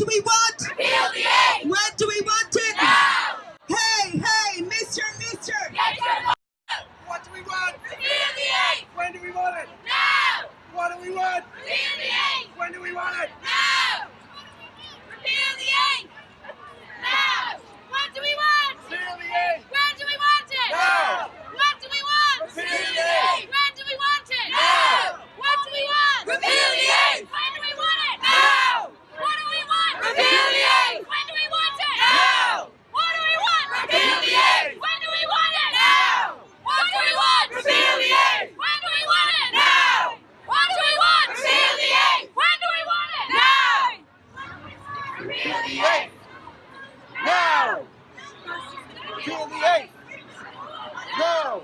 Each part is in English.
do we want? Repeal the eighth! When do we want it? Now! Hey, hey, Mister, Mister! Get your What do we want? Repeal the eighth! When do we want it? Now! What do we want? Repeal the eighth! When do we want it? Now! Repeal the eighth! Now! What do we want? Repeal the eighth! When do we want it? Now! What do we want? Repeal the eighth! When do we want it? Now! What do we want? Repeal the eighth! When do we want it? Now! What do we want? Repeal the eighth! When do we want it? Now! What do we want? Repeal the eighth! When do we want it? Now! What do we want? Repeal the eighth! When do we want it? Now! What do we want? Repeal the eighth! When do we want it? Now! Repeal the eighth! Now! Repeal the eighth! Now!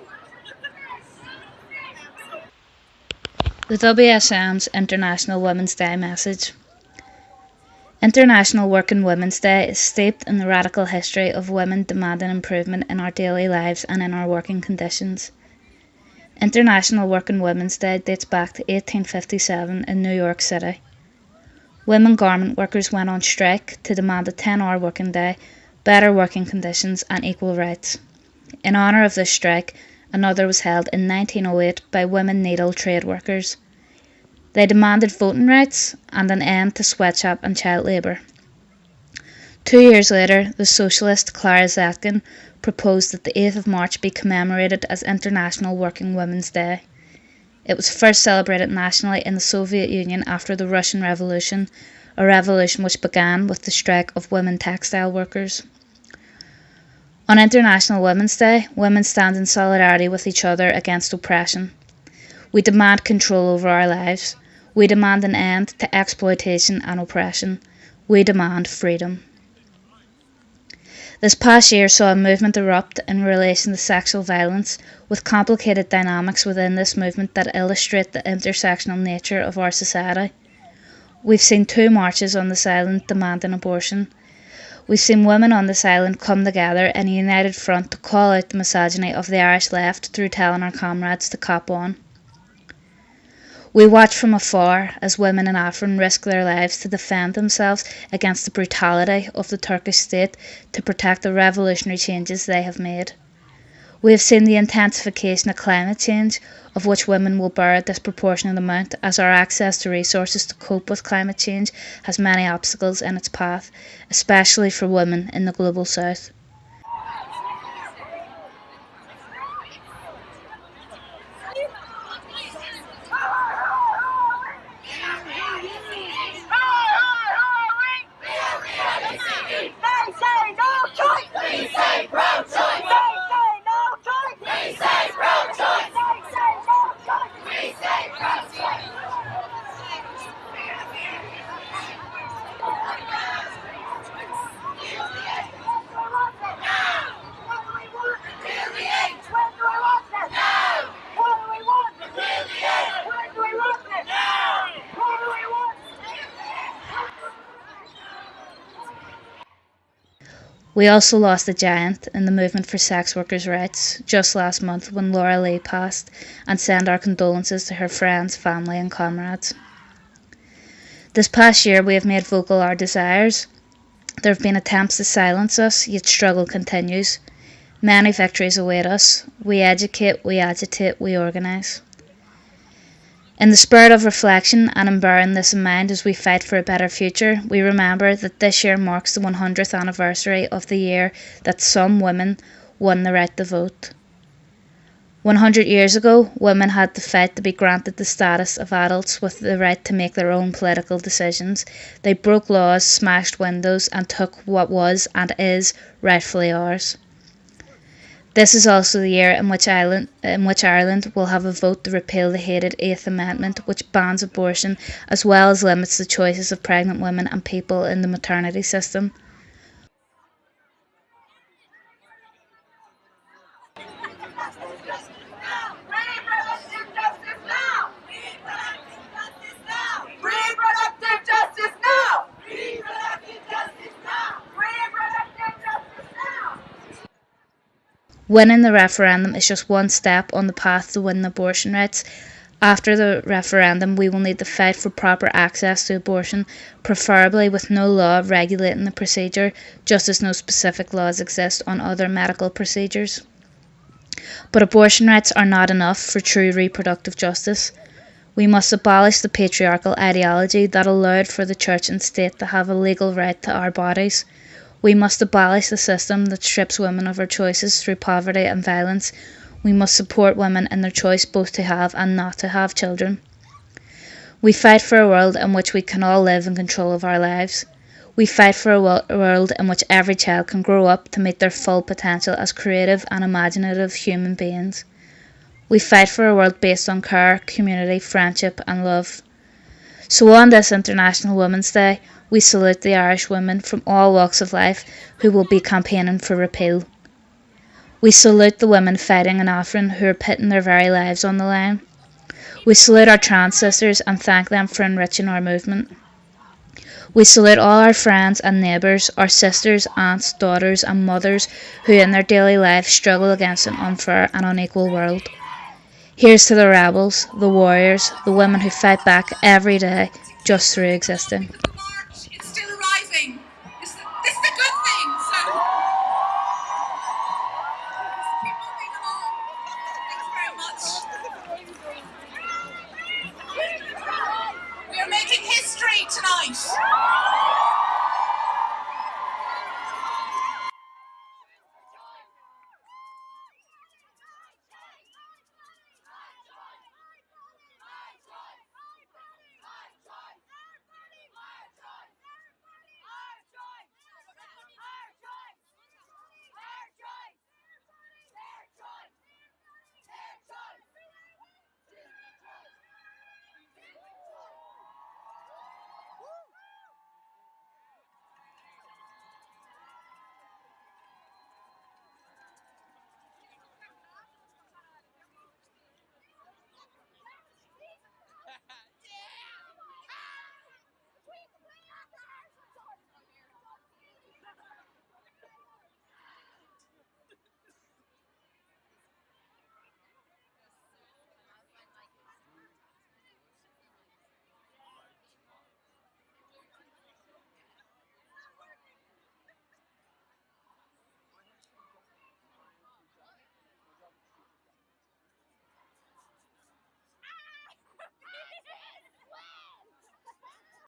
The WSM's International Women's Day message. International Working Women's Day is steeped in the radical history of women demanding improvement in our daily lives and in our working conditions. International Working Women's Day dates back to 1857 in New York City. Women garment workers went on strike to demand a 10 hour working day, better working conditions, and equal rights. In honour of this strike, another was held in 1908 by women needle trade workers. They demanded voting rights and an end to sweatshop and child labour. Two years later, the socialist Clara Zetkin proposed that the 8th of March be commemorated as International Working Women's Day. It was first celebrated nationally in the Soviet Union after the Russian Revolution, a revolution which began with the strike of women textile workers. On International Women's Day, women stand in solidarity with each other against oppression. We demand control over our lives. We demand an end to exploitation and oppression. We demand freedom. This past year saw a movement erupt in relation to sexual violence, with complicated dynamics within this movement that illustrate the intersectional nature of our society. We've seen two marches on this island demanding abortion. We've seen women on this island come together in a united front to call out the misogyny of the Irish left through telling our comrades to cop on. We watch from afar as women in Afrin risk their lives to defend themselves against the brutality of the Turkish state to protect the revolutionary changes they have made. We have seen the intensification of climate change, of which women will bear a disproportionate amount, as our access to resources to cope with climate change has many obstacles in its path, especially for women in the global south. We also lost a giant in the movement for sex workers' rights just last month when Laura Lee passed, and send our condolences to her friends, family, and comrades. This past year, we have made vocal our desires. There have been attempts to silence us, yet struggle continues. Many victories await us. We educate, we agitate, we organise. In the spirit of reflection and in bearing this in mind as we fight for a better future, we remember that this year marks the 100th anniversary of the year that some women won the right to vote. 100 years ago, women had to fight to be granted the status of adults with the right to make their own political decisions. They broke laws, smashed windows, and took what was and is rightfully ours. This is also the year in which Ireland, in which Ireland will have a vote to repeal the hated Eighth Amendment, which bans abortion as well as limits the choices of pregnant women and people in the maternity system justice now! Reproductive justice now! Reproductive justice now! Reproductive justice now! Winning the referendum is just one step on the path to winning abortion rights, After the referendum, we will need to fight for proper access to abortion, preferably with no law regulating the procedure, just as no specific laws exist on other medical procedures. But abortion rights are not enough for true reproductive justice. We must abolish the patriarchal ideology that allowed for the church and state to have a legal right to our bodies. We must abolish the system that strips women of our choices through poverty and violence. We must support women in their choice both to have and not to have children. We fight for a world in which we can all live in control of our lives. We fight for a world in which every child can grow up to meet their full potential as creative and imaginative human beings. We fight for a world based on care, community, friendship, and love. So, on this International Women's Day, we salute the Irish women from all walks of life who will be campaigning for repeal. We salute the women fighting in Afrin who are putting their very lives on the line. We salute our trans sisters and thank them for enriching our movement. We salute all our friends and neighbours, our sisters, aunts, daughters, and mothers who in their daily life struggle against an unfair and unequal world. Here's to the rebels, the warriors, the women who fight back every day just through existing.